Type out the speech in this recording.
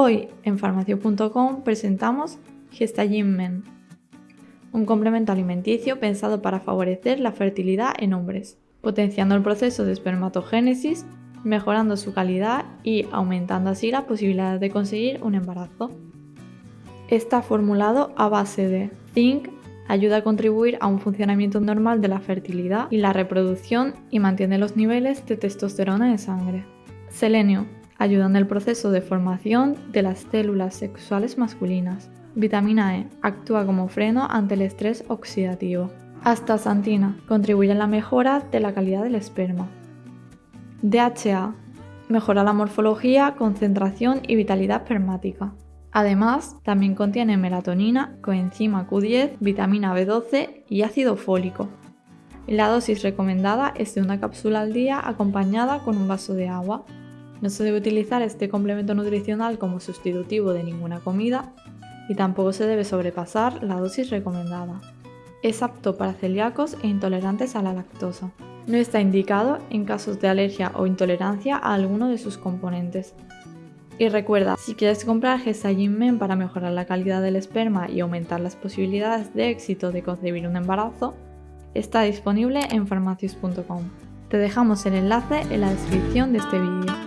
Hoy en farmacio.com presentamos Gestagen Men, un complemento alimenticio pensado para favorecer la fertilidad en hombres, potenciando el proceso de espermatogénesis, mejorando su calidad y aumentando así la posibilidad de conseguir un embarazo. Está formulado a base de zinc, ayuda a contribuir a un funcionamiento normal de la fertilidad y la reproducción y mantiene los niveles de testosterona en sangre. Selenio, ayuda en el proceso de formación de las células sexuales masculinas. Vitamina E, actúa como freno ante el estrés oxidativo. Astaxantina, contribuye en la mejora de la calidad del esperma. DHA, mejora la morfología, concentración y vitalidad espermática. Además, también contiene melatonina, coenzima Q10, vitamina B12 y ácido fólico. La dosis recomendada es de una cápsula al día acompañada con un vaso de agua. No se debe utilizar este complemento nutricional como sustitutivo de ninguna comida y tampoco se debe sobrepasar la dosis recomendada. Es apto para celíacos e intolerantes a la lactosa. No está indicado en casos de alergia o intolerancia a alguno de sus componentes. Y recuerda, si quieres comprar Gestagen Men para mejorar la calidad del esperma y aumentar las posibilidades de éxito de concebir un embarazo, está disponible en farmacias.com. Te dejamos el enlace en la descripción de este vídeo.